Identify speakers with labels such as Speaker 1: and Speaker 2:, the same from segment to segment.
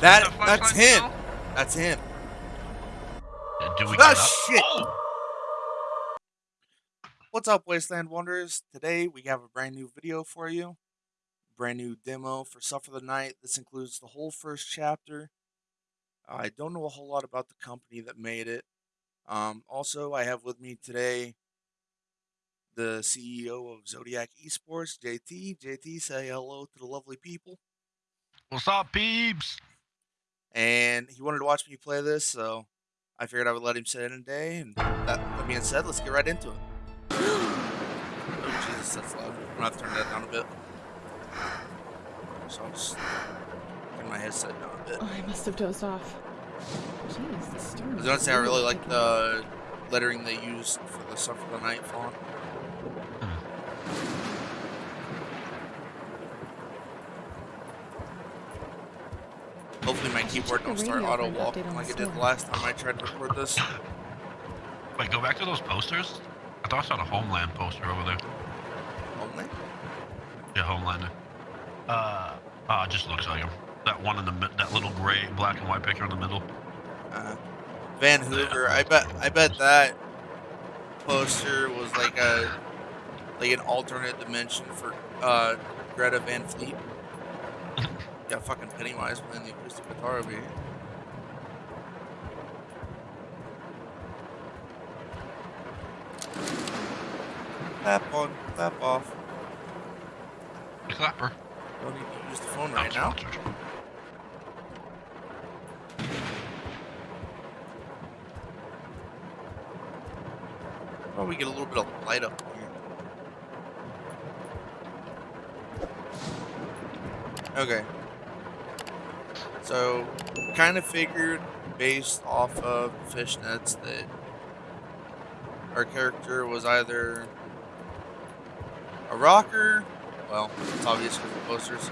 Speaker 1: That
Speaker 2: Is that
Speaker 1: that's him.
Speaker 2: still?
Speaker 1: That's him.
Speaker 2: Uh, Do we
Speaker 1: Ah,
Speaker 2: up?
Speaker 1: shit.
Speaker 2: Oh!
Speaker 1: What's up, Wasteland Wanderers? Today we have a brand new video for you. Brand new demo for Suffer the Night. This includes the whole first chapter. I don't know a whole lot about the company that made it. Um, also, I have with me today the CEO of Zodiac Esports, JT. JT, say hello to the lovely people.
Speaker 2: What's up, peeps?
Speaker 1: And he wanted to watch me play this, so I figured I would let him sit in a day. And that, that being said, let's get right into it. Oh, Jesus, that's loud. I'm gonna have to turn that down a bit. So I'll just turn my headset down a bit.
Speaker 3: Oh, I must have dozed off. Jeez, the storm.
Speaker 1: I was gonna say I really like the lettering they used for the Suffer the Night font. Hopefully my keyboard don't start auto
Speaker 3: an
Speaker 1: walking like it did the last time I tried to record this.
Speaker 2: Wait, go back to those posters. I thought I saw the Homeland poster over there.
Speaker 1: Homeland?
Speaker 2: Yeah, Homelander. Uh, uh, it just looks like him. That one in the mid- that little gray, black and white picture in the middle.
Speaker 1: Uh, Van Hoover. I bet. I bet that poster was like a like an alternate dimension for uh, Greta Van Fleet. Got fucking Pennywise playing the acoustic guitar over here. Clap on, clap off.
Speaker 2: Clapper.
Speaker 1: Don't need to use the phone right now. we get a little bit of light up here. Okay. So, kind of figured based off of fishnets that our character was either a rocker, well, it's obvious from the posters,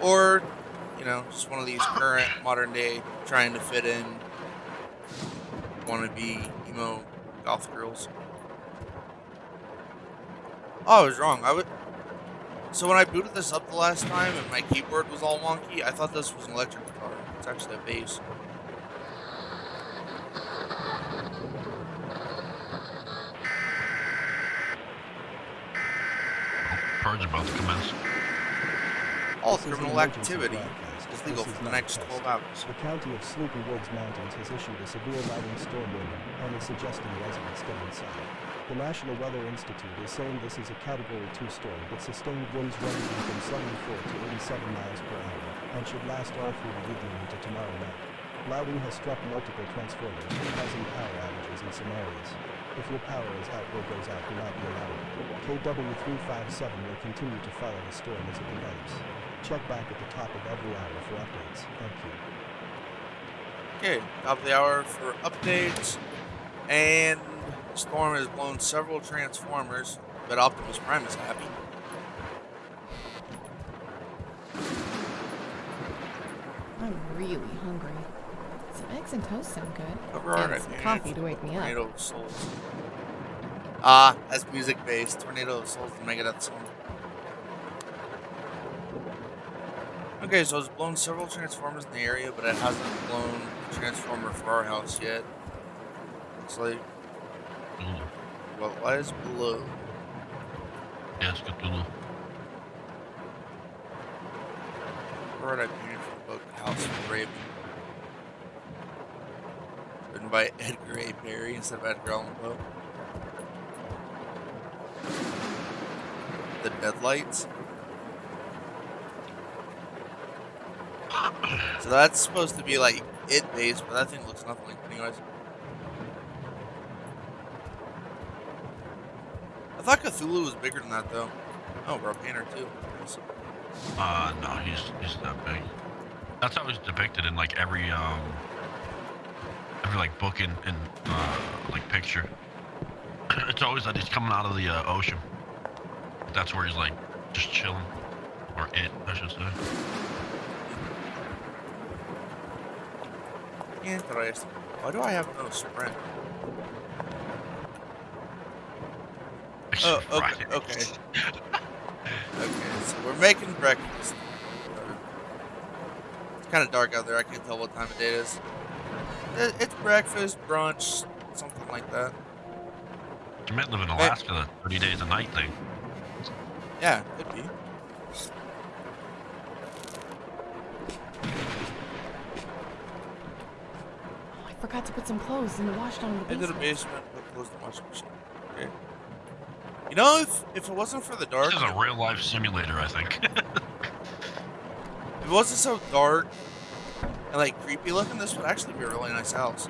Speaker 1: or, you know, just one of these current modern day trying to fit in wannabe emo goth girls. Oh, I was wrong. I would. So when I booted this up the last time and my keyboard was all wonky, I thought this was an electric guitar. It's actually a bass.
Speaker 2: Purge about to commence.
Speaker 1: All
Speaker 4: This
Speaker 1: criminal activity is legal for the next 12 hours.
Speaker 4: The county of Sleepy Woods Mountains has issued a severe lighting storm warning and is suggesting residents stay inside. The National Weather Institute is saying this is a Category 2 storm with sustained winds ranging from 74 to 87 miles per hour and should last all through the evening into tomorrow night. Lightning has struck multiple transformers, causing power outages in some areas. If your power is out or goes out, do not be alarmed. KW357 will continue to follow the storm as it develops. Check back at the top of every hour for updates. Thank you.
Speaker 1: Okay, top of the hour for updates. And Storm has blown several Transformers, but Optimus Prime is happy.
Speaker 3: I'm really hungry. Some eggs and toast sound good.
Speaker 1: Cover art,
Speaker 3: And
Speaker 1: I
Speaker 3: some coffee to wake me up.
Speaker 1: Tornado of Souls. Ah, that's music based. Tornado of Souls, the Megadeth song. Okay, so it's blown several Transformers in the area, but it hasn't blown a Transformer for our house yet. Looks like
Speaker 2: Ooh.
Speaker 1: what lies below.
Speaker 2: Yes, Cthulhu.
Speaker 1: Cover art I painted for the book Written by Edgar A. Perry instead of Edgar Allan Poe. The Deadlights. So that's supposed to be like it based, but that thing looks nothing like Pennywise. I thought Cthulhu was bigger than that though. Oh, bro, Painter too. Nice.
Speaker 2: Uh, no, he's he's that big. That's how he's depicted in like every um every like book and and uh like picture. it's always that he's coming out of the uh, ocean. That's where he's like just chilling, or it, I should say.
Speaker 1: Interesting. Why do I have no sprint? Oh, okay, okay. Okay, so we're making breakfast. It's kind of dark out there. I can't tell what time of day it is. It's breakfast, brunch, something like that.
Speaker 2: You might live in Alaska, the 30 days a night thing.
Speaker 1: Yeah, could be.
Speaker 3: Oh, I forgot to put some clothes in the wash down in the basement.
Speaker 1: Into the
Speaker 3: basement.
Speaker 1: basement, but close the washing machine. Okay. You know, if if it wasn't for the dark,
Speaker 2: This is a real life simulator, I think.
Speaker 1: it wasn't so dark and like creepy looking, this would actually be a really nice house.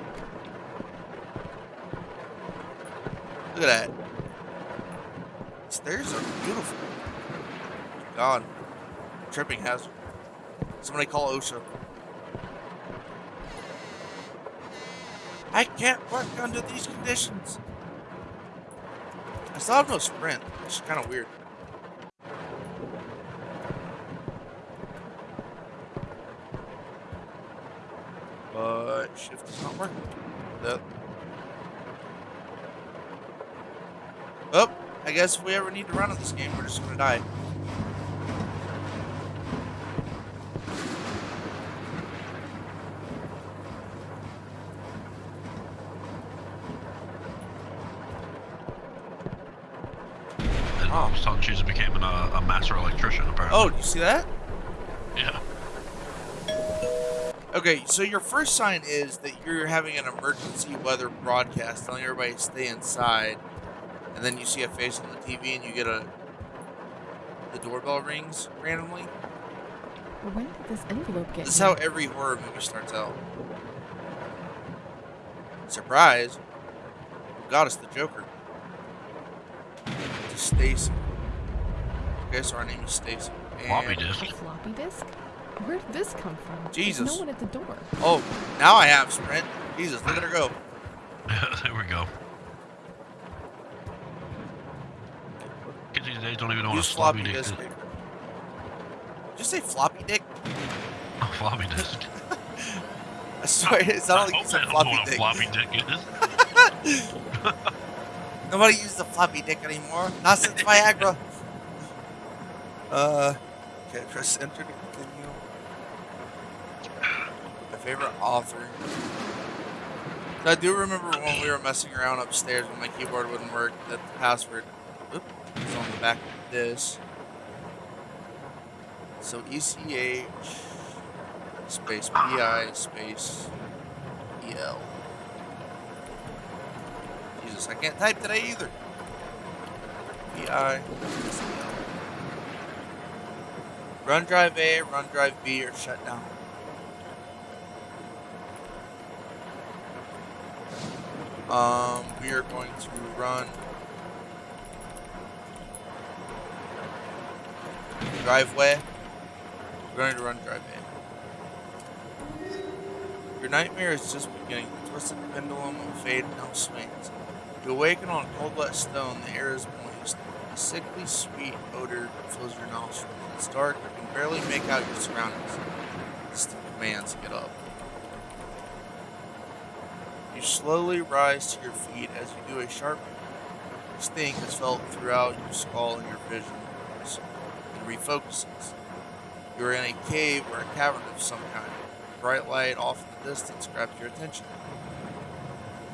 Speaker 1: Look at that. Stairs are beautiful. God, tripping hazard. Somebody call OSHA. I can't work under these conditions. I still have no sprint, which is kind of weird. But shift is not working. That. Oh, I guess if we ever need to run in this game, we're just gonna die.
Speaker 2: Oh, and all of a sudden, she's becoming a, uh, a master electrician, apparently.
Speaker 1: Oh, do you see that?
Speaker 2: yeah.
Speaker 1: Okay, so your first sign is that you're having an emergency weather broadcast telling everybody to stay inside, and then you see a face on the TV and you get a the doorbell rings randomly.
Speaker 3: Well, when did this envelope get
Speaker 1: This is how every horror movie starts out. Surprise! Who got us the Joker? To Stacy. Okay, so our name is Stacy.
Speaker 2: Floppy
Speaker 1: And-
Speaker 2: disk.
Speaker 3: A floppy disk? Where did this come from? There's
Speaker 1: Jesus.
Speaker 3: no one at the door.
Speaker 1: Oh, now I have sprint. Jesus, look at her go.
Speaker 2: there we go. Days don't even know what a floppy
Speaker 1: floppy
Speaker 2: disk is.
Speaker 1: Did you say floppy dick?
Speaker 2: Oh, floppy disk.
Speaker 1: I swear, it
Speaker 2: I
Speaker 1: sounded like you
Speaker 2: hope
Speaker 1: said
Speaker 2: they don't know
Speaker 1: floppy
Speaker 2: a
Speaker 1: dick.
Speaker 2: floppy dick.
Speaker 1: Nobody uses the floppy dick anymore. Not since Viagra. Uh, okay, press enter to continue. My favorite author. I do remember when we were messing around upstairs when my keyboard wouldn't work, that the password oop, was on the back of this. So ECH space PI space EL. Jesus, I can't type today either. PI. Run drive A, run drive B, or shut down. Um, we are going to run driveway. We're going to run drive A. Your nightmare is just beginning. The twisted pendulum of fate now swings. You awaken on cold, wet stone. The air is moist. A sickly sweet odor fills your nostrils. It's dark. You can barely make out your surroundings. Distant commands get up. You slowly rise to your feet as you do a sharp sting is felt throughout your skull and your vision refocuses. You are in a cave or a cavern of some kind. Bright light off in the distance grabs your attention.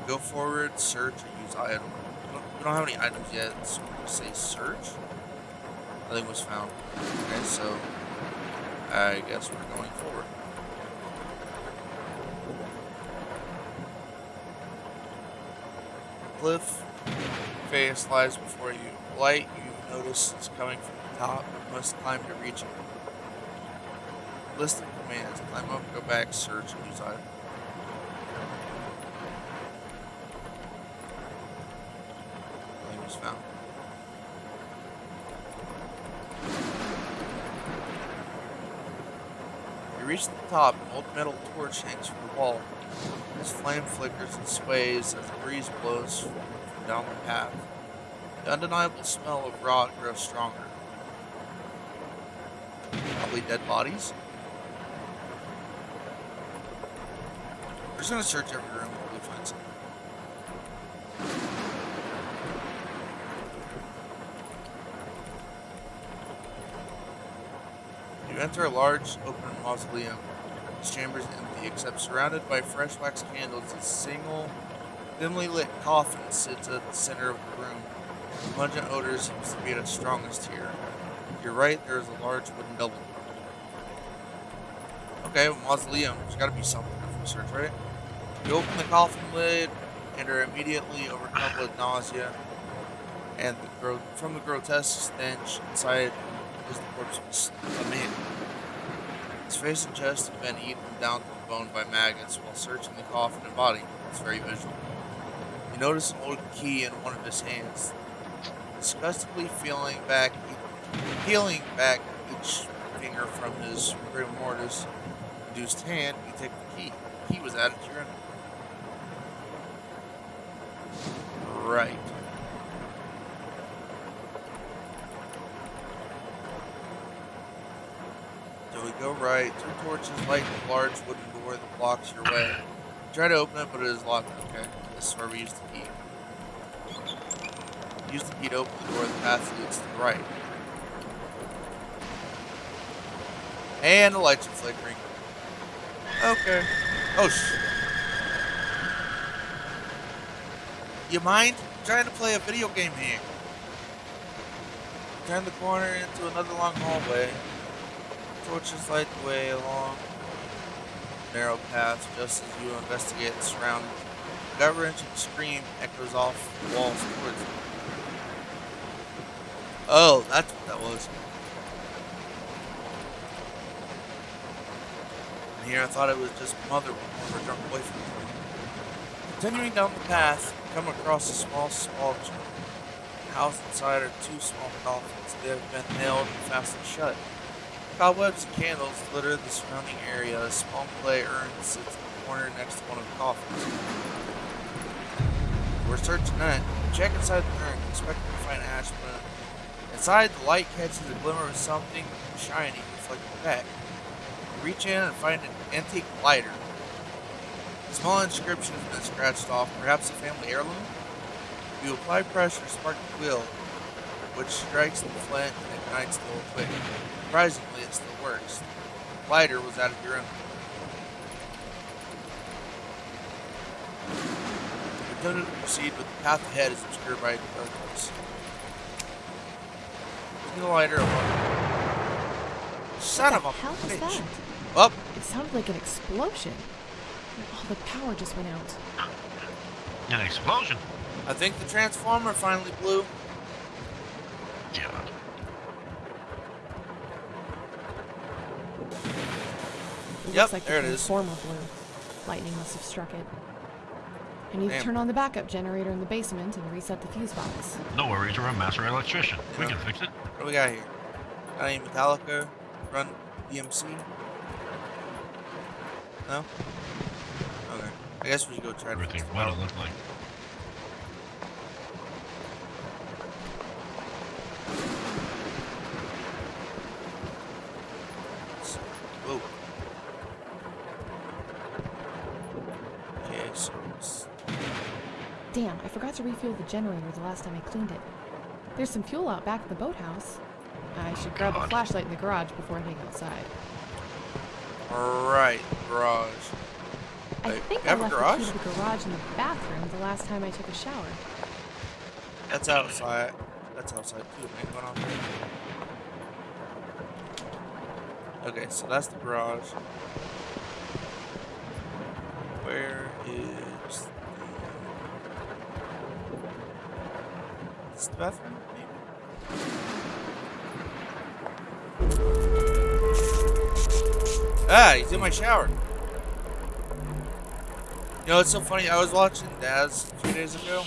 Speaker 1: Go forward, search, or use item. We don't, we don't have any items yet, so we'll say search. Nothing was found. Okay, so I guess we're going forward. Cliff face lies before you. Light you notice is coming from top. Must climb to reach it. List of commands. Climb up, go back, search, and use item. Was found. You reach the top, an old metal torch hangs from the wall. Its flame flickers and sways as the breeze blows down the path. The undeniable smell of rot grows stronger. Probably dead bodies. We're just gonna search every room until we find something. You enter a large open mausoleum. His chamber is empty, except surrounded by fresh wax candles, a single dimly lit coffin sits at the center of the room. The pungent odor seems to be at its strongest here. To your right, there is a large wooden double. Okay, mausoleum. There's got to be something for research, right? You open the coffin lid and are immediately overcome with nausea and the from the grotesque stench inside is the corpse of a man. His face and chest have been eaten down to the bone by maggots while searching the coffin and body. It's very visual. You notice an old key in one of his hands. Disgustingly feeling back, peeling back each finger from his rigor mortis hand, you take the key. The key was added to your inventory. Right. So we go right. Two torches light the large wooden door that blocks your way. Try to open it, but it is locked. Okay. This is where we use the key. Use the key to open the door. The path leads to the right. And the lights are flickering. Okay. Oh. You mind? I'm trying to play a video game here. Turn the corner into another long hallway. Torches light the way along narrow path just as you investigate the surroundings. Gut-wrenching scream echoes off walls towards you. Oh, that's what that was. And here I thought it was just mother with her drunk boyfriend. Continuing down the path, come across a small small house inside are two small coffins. They have been nailed and fastened shut. Cobwebs and candles litter the surrounding area. A small clay urn sits in the corner next to one of the coffins. We're searching that. Check inside the urn, expecting to find ash, inside the light catches a glimmer of something shiny, reflecting back. You reach in and find an antique lighter. A small inscription has been scratched off, perhaps a family heirloom. You apply pressure, spark the wheel, which strikes the flint and ignites the whole quick. Surprisingly, it still works. The lighter was out of your own. You're tempted to proceed, but the path ahead is obscured by darkness. Using the lighter alone. Son of a bitch.
Speaker 3: That?
Speaker 1: Up.
Speaker 3: It sounded like an explosion. And all the power just went out.
Speaker 2: An explosion.
Speaker 1: I think the transformer finally blew.
Speaker 2: God.
Speaker 3: It
Speaker 1: Yep,
Speaker 3: looks like
Speaker 1: there
Speaker 3: the
Speaker 1: it is.
Speaker 3: transformer blew. Lightning must have struck it. I need
Speaker 1: Damn.
Speaker 3: to turn on the backup generator in the basement and reset the fuse box.
Speaker 2: No worries, we're a master electrician. We can fix it.
Speaker 1: What do we got here? Got any Metallica? Run DMC? No? Okay. I guess we should go try to
Speaker 2: Everything.
Speaker 1: fix
Speaker 2: What it
Speaker 1: power.
Speaker 2: look like.
Speaker 1: Whoa. Okay, so it's-
Speaker 3: Damn, I forgot to refuel the generator the last time I cleaned it. There's some fuel out back at the boathouse. I should grab a flashlight in the garage before heading outside.
Speaker 1: Alright, garage.
Speaker 3: I think
Speaker 1: you
Speaker 3: I
Speaker 1: have a
Speaker 3: left
Speaker 1: garage?
Speaker 3: the key to the garage in the bathroom the last time I took a shower.
Speaker 1: That's outside. That's outside too, man. Going on there. Okay, so that's the garage. Where is the... Is the bathroom? Maybe. Ah, he's in my shower. You know, it's so funny. I was watching Daz a few days ago,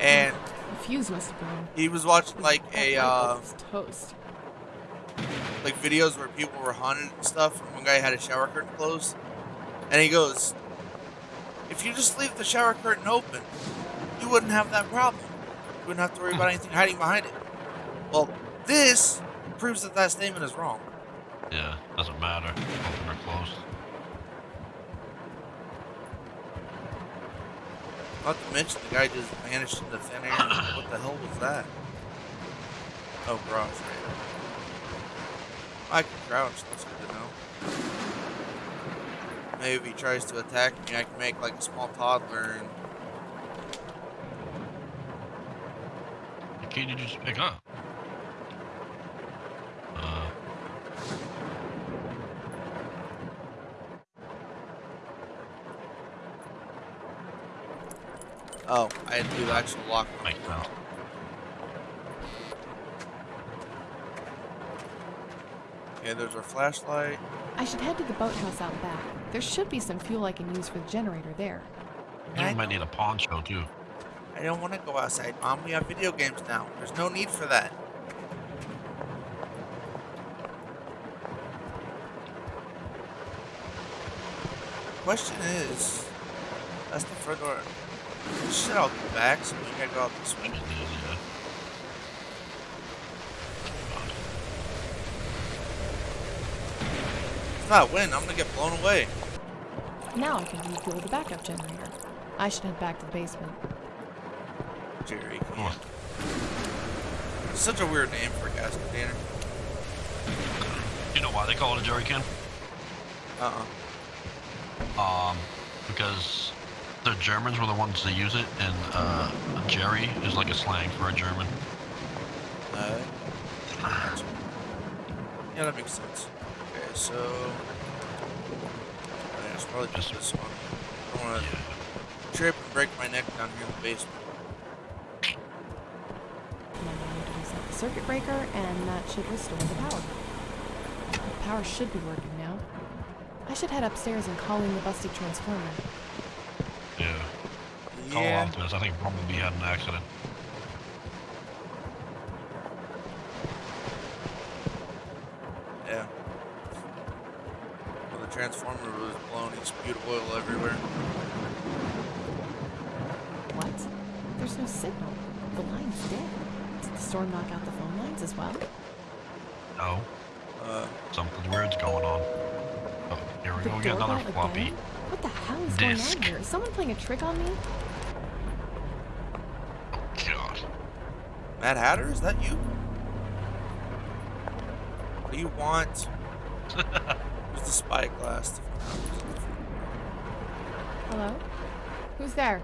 Speaker 1: and
Speaker 3: The fuse must have blown.
Speaker 1: he was watching like a uh,
Speaker 3: toast.
Speaker 1: like videos where people were haunted and stuff. And one guy had a shower curtain closed, and he goes, "If you just leave the shower curtain open, you wouldn't have that problem. You wouldn't have to worry about anything hiding behind it." Well, this proves that that statement is wrong.
Speaker 2: Yeah, doesn't matter. Open or closed.
Speaker 1: Not to mention the guy just vanished into thin air. what the hell was that? Oh. Right. I can crouch. That's good to know. Maybe if he tries to attack me, I can make like a small toddler and
Speaker 2: The key did you just pick up?
Speaker 1: Oh, I had to do the actual lock.
Speaker 2: makes sense.
Speaker 1: Okay, there's our flashlight.
Speaker 3: I should head to the boathouse out back. There should be some fuel I can use for the generator there.
Speaker 2: You
Speaker 1: I
Speaker 2: might need a pawn show too.
Speaker 1: I don't want to go outside, Mom. We have video games now. There's no need for that. Question is, that's the front door. Shit out the back, so we gotta go out this way.
Speaker 2: Yeah.
Speaker 1: If not win, I'm gonna get blown away.
Speaker 3: Now I can refuel the backup generator. I should head back to the basement.
Speaker 1: Jerry.
Speaker 2: Oh,
Speaker 1: Such a weird name for a gas container.
Speaker 2: you know why they call it a jerry can?
Speaker 1: Uh-uh.
Speaker 2: Um, because the Germans were the ones that use it, and uh, jerry is like a slang for a German.
Speaker 1: Uh, yeah, that makes sense. Okay, so I should probably just this one. I don't want to trip and break my neck down here in the basement.
Speaker 3: Now I need to reset the circuit breaker, and that should restore the power. The power should be working now. I should head upstairs and call in the busted transformer.
Speaker 2: Yeah. Call
Speaker 1: Yeah.
Speaker 2: Optimus. I think Bumblebee had an accident.
Speaker 1: Yeah. Well, the transformer was blown. He spewed oil everywhere.
Speaker 3: What? There's no signal. The line's dead. Did the storm knock out the phone lines as well?
Speaker 2: No,
Speaker 1: Uh,
Speaker 2: something weird's going on. Oh, here we go. We got another
Speaker 3: doorbell
Speaker 2: floppy.
Speaker 3: again? What the hell is going
Speaker 2: disk.
Speaker 3: on here? Is someone playing a trick on me?
Speaker 2: God.
Speaker 1: Mad Hatter, is that you? What do you want? Where's the spyglass?
Speaker 3: Hello? Who's there?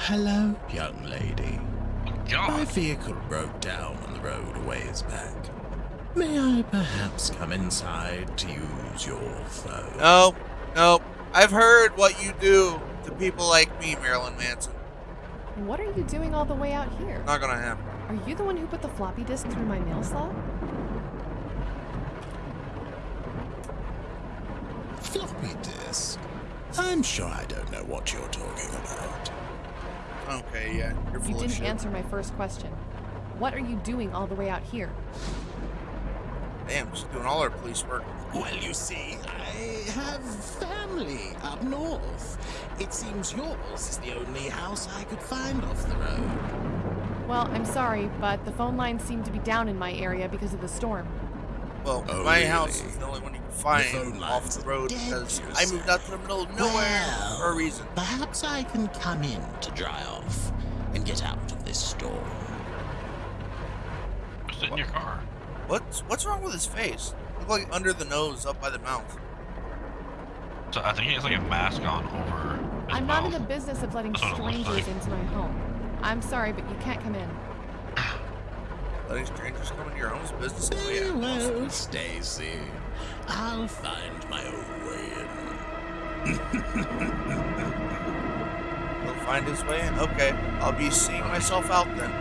Speaker 5: Hello, young lady.
Speaker 2: Oh,
Speaker 5: My vehicle broke down on the road a ways back. May I perhaps come inside to use your phone?
Speaker 1: No, no. I've heard what you do to people like me, Marilyn Manson.
Speaker 3: What are you doing all the way out here?
Speaker 1: Not gonna happen.
Speaker 3: Are you the one who put the floppy disk through my mail slot?
Speaker 5: Floppy disk? I'm sure I don't know what you're talking about.
Speaker 1: Okay, yeah, you're full
Speaker 3: You didn't
Speaker 1: shit.
Speaker 3: answer my first question. What are you doing all the way out here?
Speaker 1: Damn, she's doing all her police work.
Speaker 5: Well, you see, I have family up north. It seems yours is the only house I could find off the road.
Speaker 3: Well, I'm sorry, but the phone lines seem to be down in my area because of the storm.
Speaker 1: Well,
Speaker 5: Oh,
Speaker 1: my
Speaker 5: really?
Speaker 1: house is the only one you can find
Speaker 5: phone
Speaker 1: off the road because I moved out to the middle of nowhere
Speaker 5: Well,
Speaker 1: for a reason.
Speaker 5: Perhaps I can come in to dry off and get out of this storm.
Speaker 2: Sit in your car.
Speaker 1: What's what's wrong with his face? Look like under the nose, up by the mouth.
Speaker 2: So I think he has like a mask on over his
Speaker 3: I'm not in the business of letting
Speaker 2: That's what it looks
Speaker 3: strangers into my home. I'm sorry, but you can't come in.
Speaker 1: Letting strangers come into your home's business. Oh,
Speaker 5: Very
Speaker 1: yeah.
Speaker 5: well, Stacy. I'll find my own way in.
Speaker 1: He'll find his way in. Okay, I'll be seeing myself out then.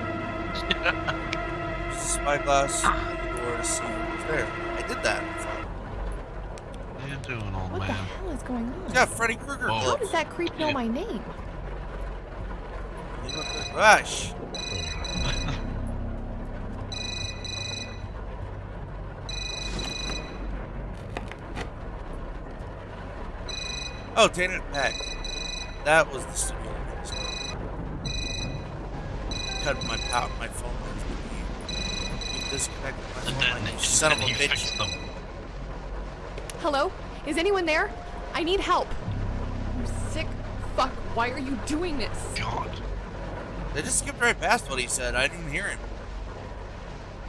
Speaker 1: Spyglass at the door to see who's there. I did that.
Speaker 2: What are you doing, old
Speaker 3: What the
Speaker 2: man?
Speaker 3: Hell is going on?
Speaker 1: He's got Freddy Krueger
Speaker 2: Whoa.
Speaker 3: How
Speaker 1: gloves.
Speaker 3: does that creep know my name?
Speaker 1: You look like- Gosh. Oh, Tainted Pack. That was the studio. Cut my power, my phone lines with me. You disconnected my
Speaker 2: And
Speaker 1: phone
Speaker 2: then,
Speaker 1: you son of a bitch.
Speaker 3: Hello? Is anyone there? I need help. You sick fuck. Why are you doing this?
Speaker 2: God.
Speaker 1: They just skipped right past what he said. I didn't hear him.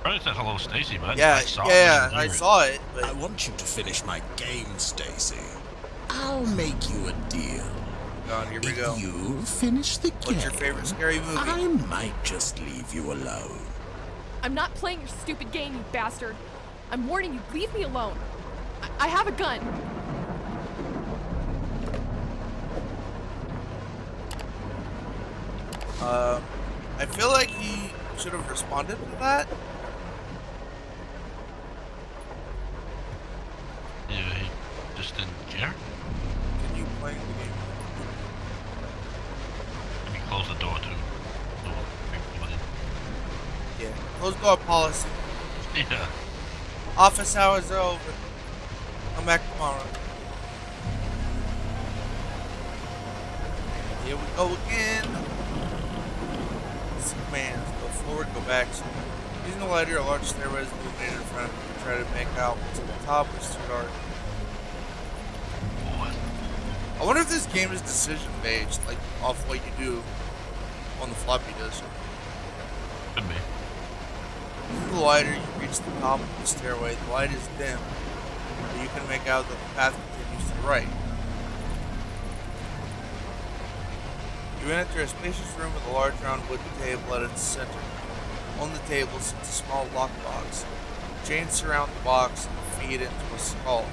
Speaker 2: Probably said hello, Stacy, but
Speaker 1: Yeah,
Speaker 2: I saw it
Speaker 1: yeah,
Speaker 2: when you
Speaker 1: I saw it, but
Speaker 5: I want you to finish my game, Stacy. I'll hmm. make you a deal.
Speaker 1: God, here we
Speaker 5: If
Speaker 1: go.
Speaker 5: you finish the game,
Speaker 1: What's your favorite scary movie?
Speaker 5: I might just leave you alone.
Speaker 3: I'm not playing your stupid game, you bastard. I'm warning you, leave me alone. I, I have a gun.
Speaker 1: Um, I feel like he should have responded to that.
Speaker 2: Yeah, he just didn't care.
Speaker 1: Can you play the game?
Speaker 2: Let me close the door too. People in.
Speaker 1: Yeah. Close door policy.
Speaker 2: Yeah.
Speaker 1: Office hours are over. Come back tomorrow. Here we go again. Go forward, go back. So, using the lighter, a large stairway is illuminated in front of you. Try to make out what's to the top, it's too dark. I wonder if this game is decision based, like off what you do on the floppy disk.
Speaker 2: Could be.
Speaker 1: Using the lighter, you reach the top of the stairway. The light is dim, but you can make out that the path continues to the right. You enter a spacious room with a large round wooden table at its center. On the table sits a small lockbox. Chains surround the box and feed into a skull.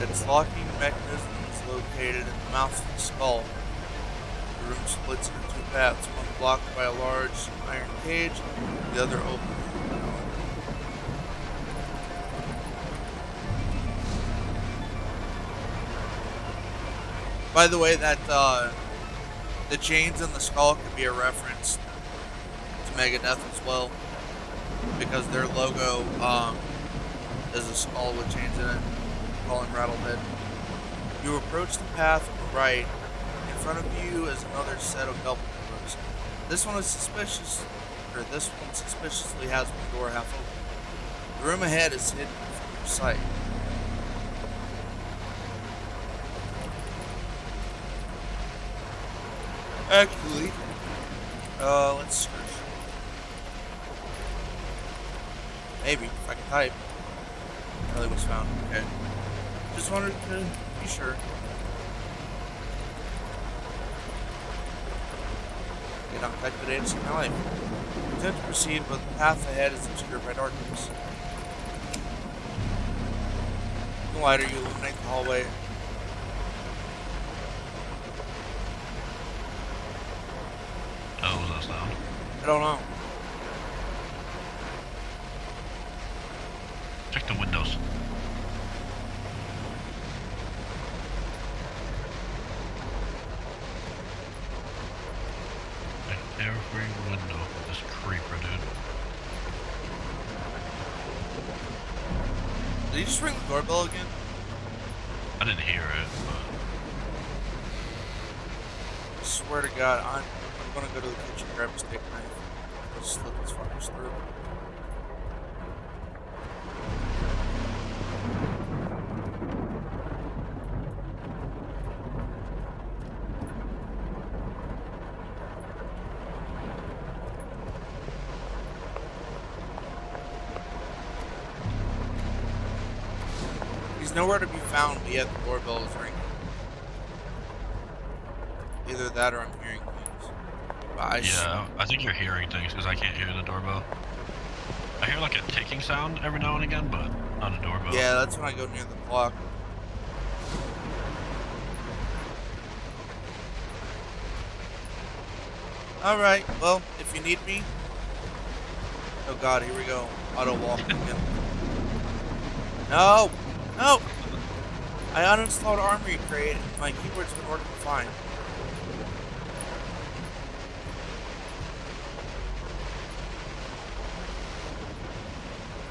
Speaker 1: Its locking mechanism is located in the mouth of the skull. The room splits into two paths, one blocked by a large iron cage, the other open. By the way, that uh, the chains in the skull could be a reference to Megadeth as well, because their logo um, is a skull with chains in it, calling Rattlehead. You approach the path right. In front of you is another set of double doors. This one is suspicious, or this one suspiciously has one door half open. The room ahead is hidden from your sight. Actually, uh, let's search. Maybe, if I can type. Kelly was found. Okay. Just wanted to be sure. Get on type today to see my life. Attempt to proceed, but the path ahead is obscured by darkness. The lighter, you illuminate the hallway.
Speaker 2: Oh, was that sound?
Speaker 1: I don't know.
Speaker 2: Check the windows. Check every window. This creeper, dude.
Speaker 1: Did you just ring the doorbell again?
Speaker 2: I didn't hear it, but
Speaker 1: I swear to God, I'm, I'm gonna go to the kitchen, grab a steak knife, let's slit this fucker's throat. He's nowhere to be found, but yet the doorbell is ringing. Either that or I'm hearing things. But I s-
Speaker 2: yeah, I think you're hearing things because I can't hear the doorbell. I hear like a ticking sound every now and again, but not a doorbell.
Speaker 1: yeah, that's when I go near the clock. Alright, well, if you need me. Oh god, here we go. Auto walk again. No! No! I uninstalled Armoury Crate. My keyboard's been working fine.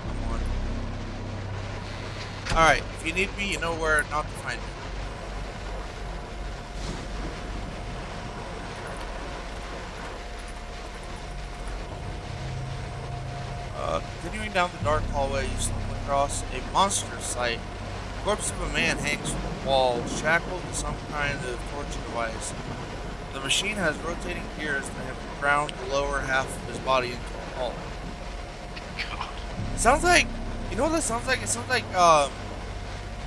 Speaker 1: Come on. Alright, if you need me, you know where not to find me. Uh, continuing down the dark hallway, you stumble across a monster sight. The corpse of a man hangs from the wall, shackled to some kind of torture device. The machine has rotating gears that have ground the lower half of his body into a hall.
Speaker 2: God.
Speaker 1: It sounds like, you know what that sounds like? It sounds like um,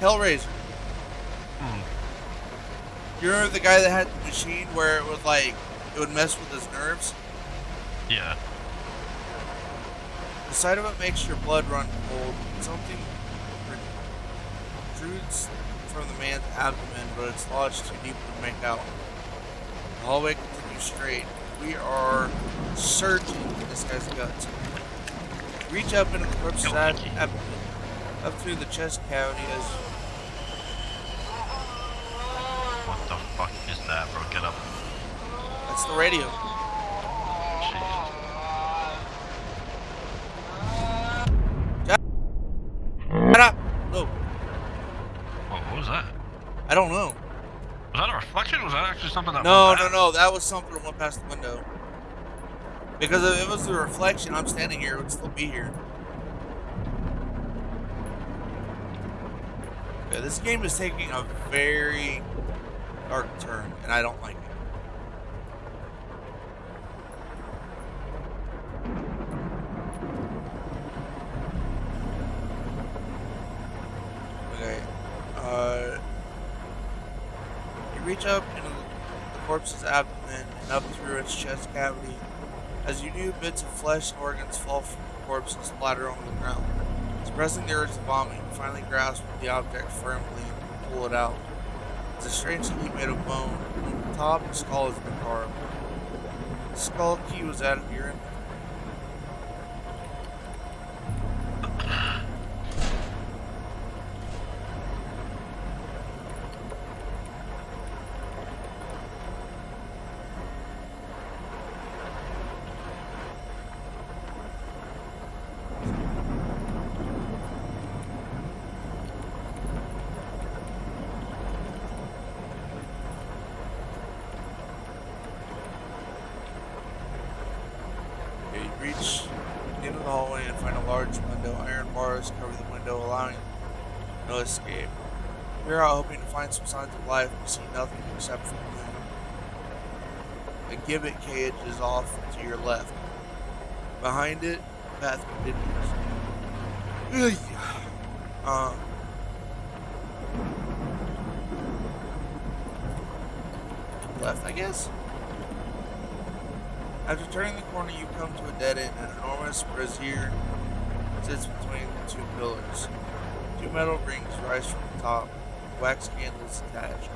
Speaker 1: Hellraiser.
Speaker 2: Hmm.
Speaker 1: You remember the guy that had the machine where it would like, it would mess with his nerves?
Speaker 2: Yeah.
Speaker 1: The sight of it makes your blood run cold. Something protrudes from the man's abdomen, but it's lodged too deep to make out. The hallway continues straight. We are searching this guy's guts. Reach up into the corpse's abdomen, up through the chest cavity is...
Speaker 2: What the fuck is that, bro? Get up.
Speaker 1: that's the radio. Shut up! No,
Speaker 2: what was that?
Speaker 1: I don't know.
Speaker 2: Was that a reflection? Was that actually something that
Speaker 1: No, no, no. That was something that went past the window. Because if it was the reflection, I'm standing here, it would still be here. Yeah, this game is taking a very dark turn, and I don't like it. Okay. Uh, you reach up into the corpse's abdomen and up through its chest cavity. As you do, bits of flesh and organs fall from the corpse and splatter on the ground. Suppressing the urge to vomit, finally grasp the object firmly and pull it out. It's a strange key made of bone. On the top, of the skull has been carved. The skull key was added to your Okay, you reach the end of the hallway and find a large window. Iron bars cover the window, allowing no escape. You're out hoping to find some signs of life, but see nothing except for the moon. A gibbet cage is off to your left. Behind it, the path continues. Uh, left, I guess. After turning the corner, you come to a dead end. An enormous brazier sits between the two pillars. Two metal rings rise from the top, wax candles attached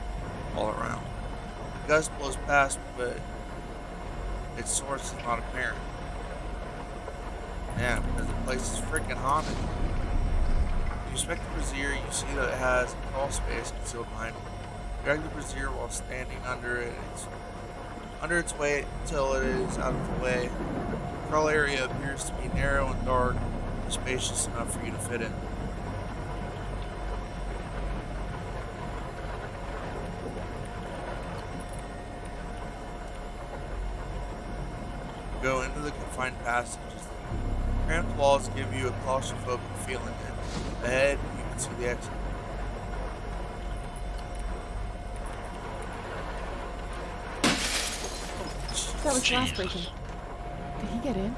Speaker 1: all around. The gust blows past, but its source is not apparent. Yeah, because the place is freaking haunted. You inspect the brazier, you see that it has a crawl space concealed behind it. Drag the brazier while standing under it. It's under its weight until it is out of the way. The crawl area appears to be narrow and dark, and spacious enough for you to fit in. Go into the confined passages. Cramped walls give you a claustrophobic feeling, and ahead you can see the exit.
Speaker 3: That was glass breaking. Did he get in?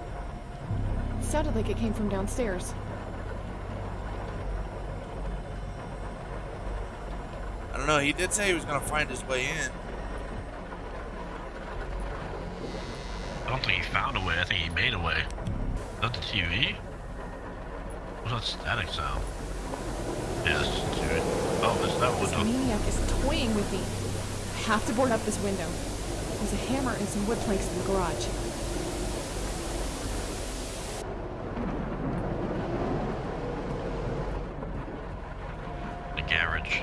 Speaker 3: It sounded like it came from downstairs.
Speaker 1: I don't know. He did say he was gonna find his way in.
Speaker 2: I don't think he found a way. I think he made a way. Is that the TV? What's that static sound? Yeah, that's the TV. Oh, it's that
Speaker 3: This
Speaker 2: window.
Speaker 3: maniac is toying with me. I have to board up this window. There's a hammer and some wood planks in the garage.
Speaker 2: The garage.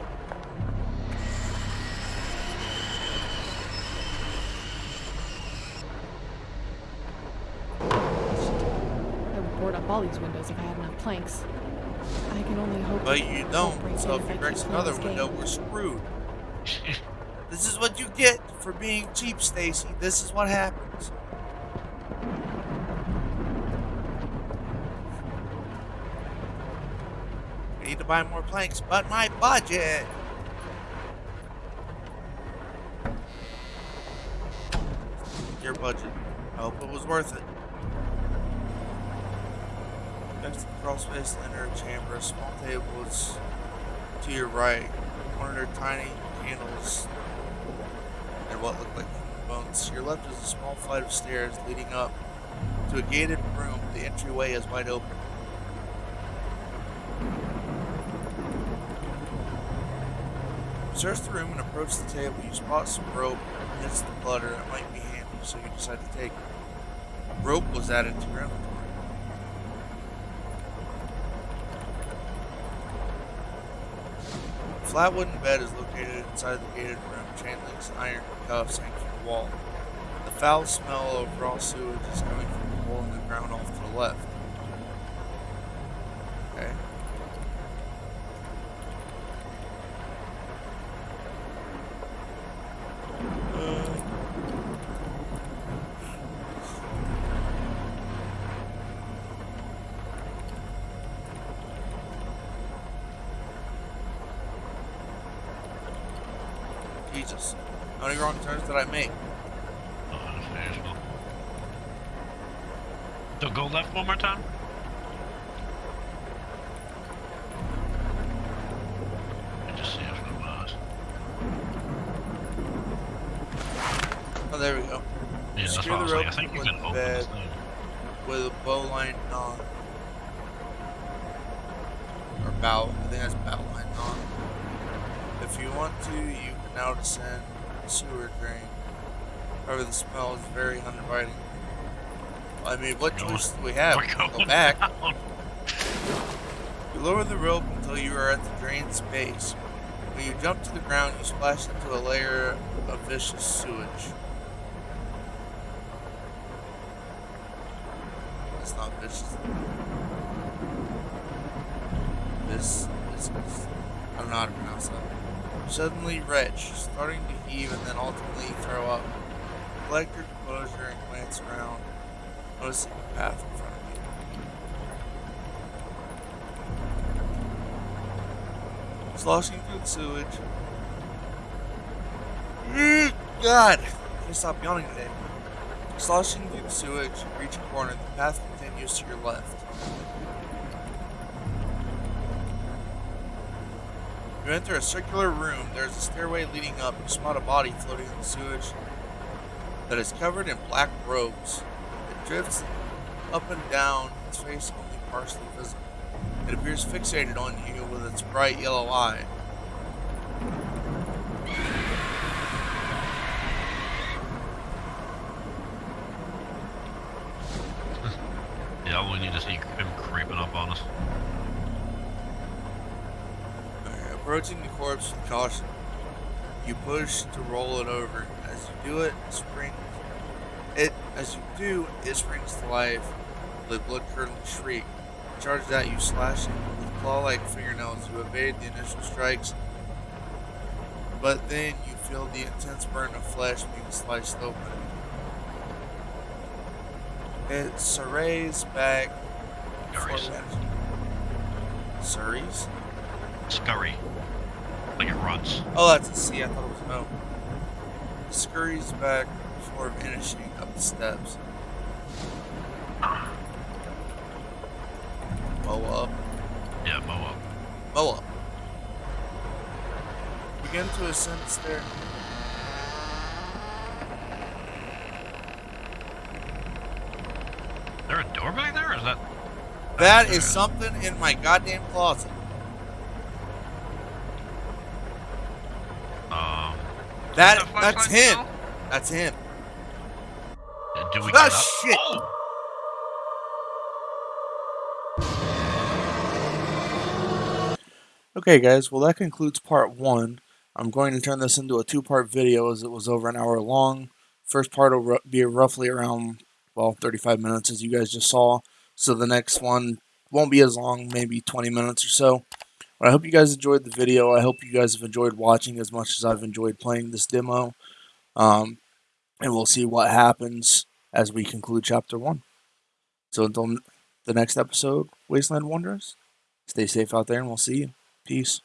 Speaker 3: I would board up all these windows if I had enough planks. I can only hope.
Speaker 1: But you don't. So if he
Speaker 3: I
Speaker 1: breaks another window,
Speaker 3: game.
Speaker 1: we're screwed. This is what you get for being cheap, Stacy. This is what happens. I need to buy more planks, but my budget. Your budget. I hope it was worth it. Next to the crawl space, enter a chamber. Small tables to your right. One of their tiny candles and what look like bones. To your left is a small flight of stairs leading up to a gated room. The entryway is wide open. Search the room and approach the table. You spot some rope amidst the clutter that might be handy, so you decide to take it. Rope was added to your inventory. A flat wooden bed is located inside the gated room. Chain links iron cuffs hang from the wall. The foul smell of raw sewage is coming from the hole in the ground off to the left. Okay. Uh, Jesus. How many wrong turns did I make?
Speaker 2: Oh. So go left one more time. Me just see if it was.
Speaker 1: Oh, there we go.
Speaker 2: Yeah, that's what I
Speaker 1: the
Speaker 2: was like. I think you
Speaker 1: with
Speaker 2: can
Speaker 1: the
Speaker 2: open
Speaker 1: bed.
Speaker 2: this thing.
Speaker 1: with a bow line knot. Or bow, I think that's bow line knot. If you want to, you can now descend sewer drain. However, the smell is very uninviting. I mean, what choice do we have? Go back.
Speaker 2: down.
Speaker 1: You lower the rope until you are at the drain's base. When you jump to the ground, you splash into a layer of vicious sewage. That's not vicious. This is. I don't know how to pronounce that. Suddenly retch, starting to heave and then ultimately throw up. Collect your composure and glance around, noticing the path in front of you. sloshing through the sewage. God, I can't stop yawning today. Sloshing through the sewage, reach a corner. The path continues to your left. You enter a circular room. There's a stairway leading up. You spot a body floating in the sewage that is covered in black robes. It drifts up and down, its face only partially visible. It appears fixated on you with its bright yellow eye. Caution, you push to roll it over. As you do it, it springs. It as you do, it springs to life with a blood-curdling shriek. Charged at you, slashing with claw-like fingernails. You evade the initial strikes, but then you feel the intense burn of flesh being sliced open. It serrays back.
Speaker 2: Scurries. Scurry. Like it runs.
Speaker 1: Oh, that's a C. I thought it was an O. He scurries back before finishing up the steps. Mow up.
Speaker 2: Yeah, mow up.
Speaker 1: Mow up. Begin to ascend the stair.
Speaker 2: Is there a door back there, or is that?
Speaker 1: That is something in my goddamn closet.
Speaker 2: Um.
Speaker 1: That
Speaker 2: Is that
Speaker 1: that's him.
Speaker 2: now?
Speaker 1: That's him.
Speaker 2: Uh, Do we
Speaker 1: Ah,
Speaker 2: get up?
Speaker 1: shit.
Speaker 2: Oh!
Speaker 1: Okay, guys. Well, that concludes part one. I'm going to turn this into a two-part video as it was over an hour long. First part will be roughly around well 35 minutes, as you guys just saw. So the next one won't be as long, maybe 20 minutes or so. I hope you guys enjoyed the video. I hope you guys have enjoyed watching as much as I've enjoyed playing this demo. Um, and we'll see what happens as we conclude chapter one. So until the next episode, Wasteland Wanderers, stay safe out there, and we'll see you. Peace.